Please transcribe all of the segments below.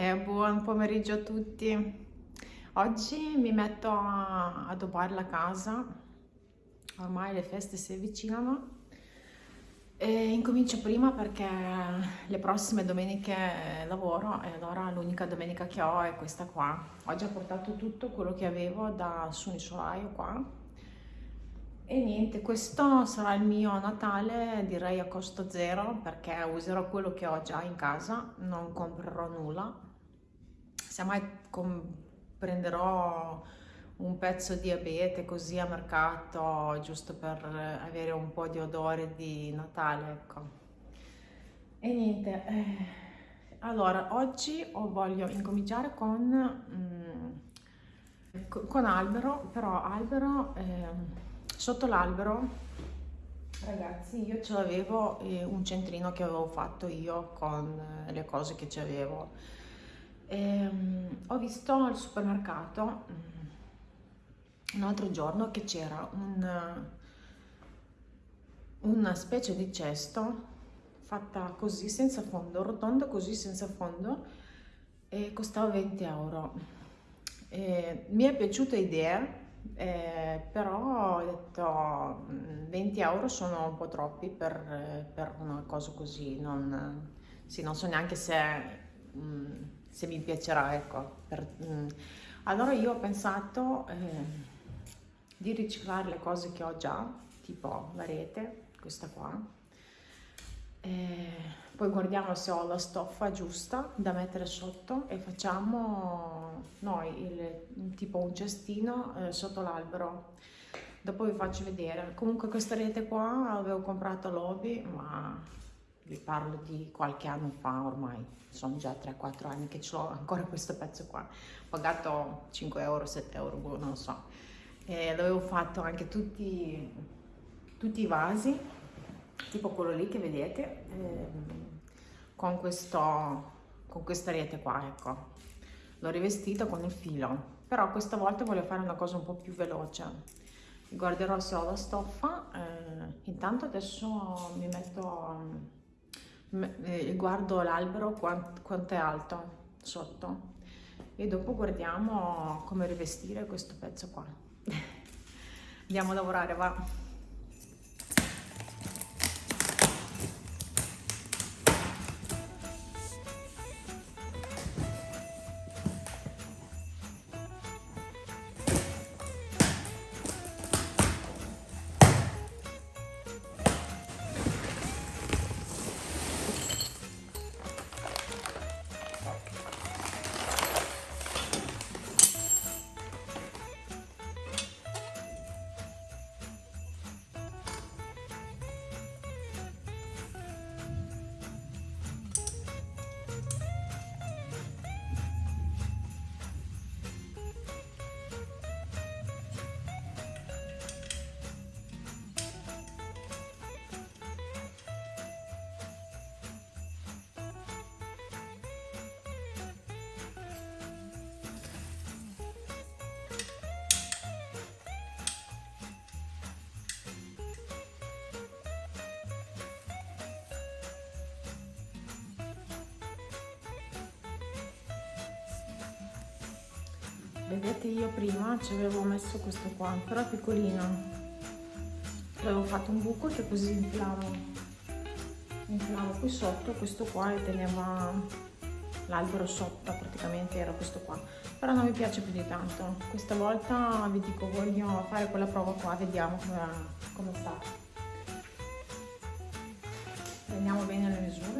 E buon pomeriggio a tutti. Oggi mi metto a addobbare la casa, ormai le feste si avvicinano e incomincio prima perché le prossime domeniche lavoro e allora l'unica domenica che ho è questa qua. Ho portato tutto quello che avevo da su un solaio qua e niente, questo sarà il mio Natale direi a costo zero perché userò quello che ho già in casa, non comprerò nulla semmai prenderò un pezzo di abete così a mercato giusto per avere un po' di odore di Natale ecco. E niente eh, allora oggi voglio incominciare con mm, con albero però albero eh, sotto l'albero ragazzi io ce l'avevo eh, un centrino che avevo fatto io con eh, le cose che ci avevo ehm, ho visto al supermercato mm, un altro giorno che c'era un, una specie di cesto fatta così senza fondo, rotondo così senza fondo e costava 20 euro. E mi è piaciuta l'idea, eh, però ho detto 20 mm, euro sono un po' troppi per, per una cosa così, non, sì, non so neanche se... Mm, se mi piacerà, ecco. Per, mm. Allora io ho pensato eh, di riciclare le cose che ho già, tipo la rete, questa qua, e poi guardiamo se ho la stoffa giusta da mettere sotto e facciamo noi il, tipo un cestino eh, sotto l'albero dopo vi faccio vedere comunque questa rete qua avevo comprato l'Obi ma vi parlo di qualche anno fa ormai, sono già 3-4 anni che ho ancora questo pezzo qua, ho pagato 5 euro, 7 euro, boh, non lo so, e l'avevo fatto anche tutti, tutti, i vasi, tipo quello lì che vedete, ehm, con, questo, con questa rete qua, ecco, l'ho rivestito con il filo, però questa volta voglio fare una cosa un po' più veloce, guarderò se ho la stoffa, eh, intanto adesso mi metto guardo l'albero quant, quanto è alto sotto e dopo guardiamo come rivestire questo pezzo qua. Andiamo a lavorare va vedete io prima ci avevo messo questo qua però piccolino. Avevo fatto un buco che così inflavo inflavo qui sotto questo qua e teneva l'albero sotto praticamente era questo qua. Però non mi piace più di tanto. Questa volta vi dico voglio fare quella prova qua vediamo come, come sta. Prendiamo bene le misure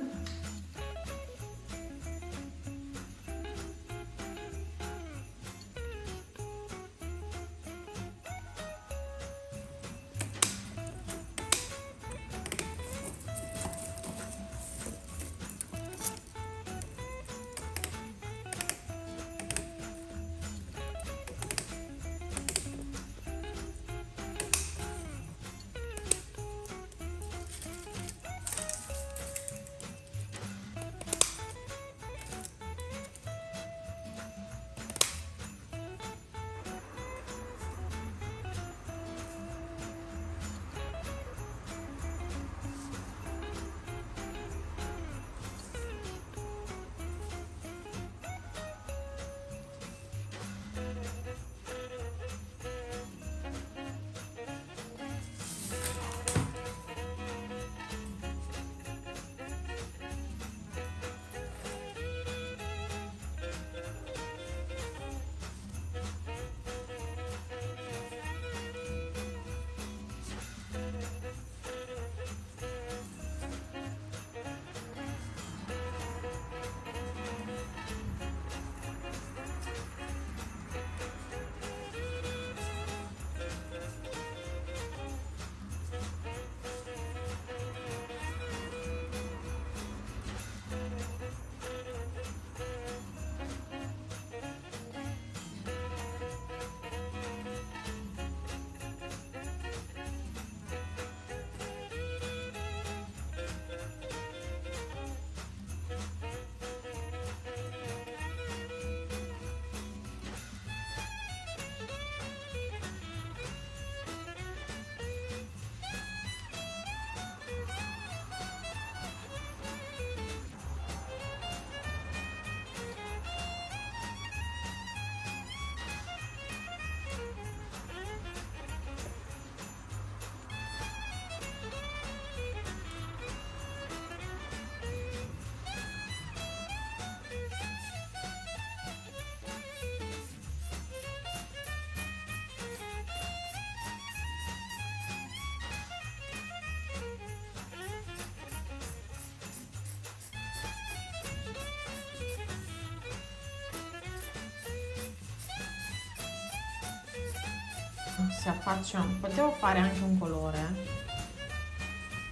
si affaccia potevo fare anche un colore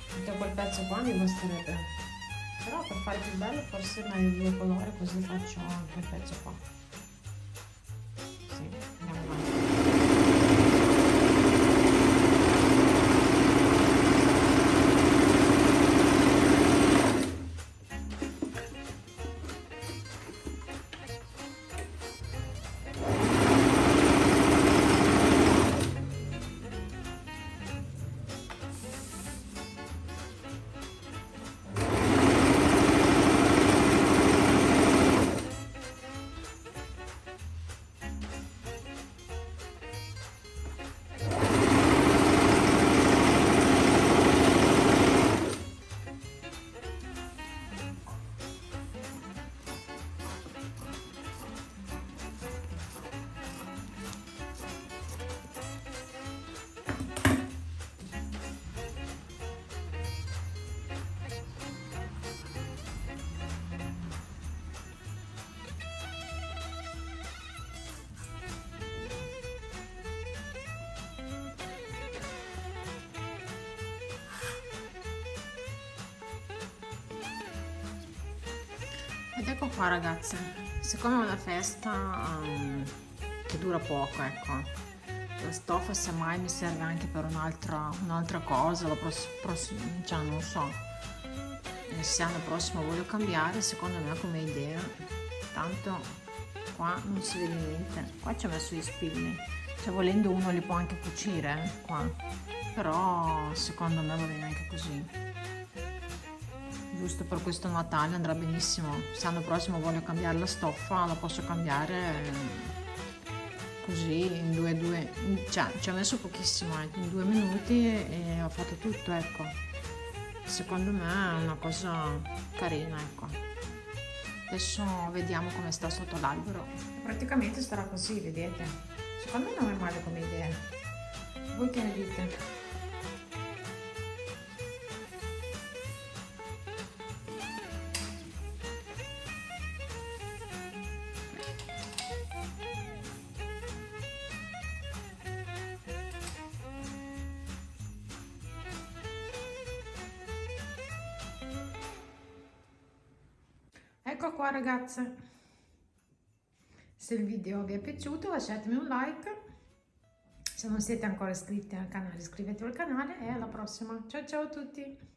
tutto quel pezzo qua mi basterebbe. Però per fare più bello forse meglio due colori così faccio anche il pezzo qua ed ecco qua ragazze siccome è una festa um, che dura poco ecco la stoffa semmai mi serve anche per un'altra un cosa la prossima cioè non so se l'anno prossimo voglio cambiare secondo me come idea tanto qua non si vede niente. Qua ci ho messo gli spilli cioè volendo uno li può anche cucire eh, qua. Però secondo me va bene anche così giusto per questo Natale andrà benissimo. Se l'anno prossimo voglio cambiare la stoffa la posso cambiare eh, così in due due cioè ci ho messo pochissimo eh, in due minuti e ho fatto tutto ecco. Secondo me è una cosa carina ecco. Adesso vediamo come sta sotto l'albero. Praticamente starà così vedete? Secondo me non è male come idea. Voi che ne dite ecco qua ragazze. Se il video vi è piaciuto lasciatemi un like. Se non siete ancora iscritti al canale iscrivetevi al canale e alla prossima. Ciao ciao a tutti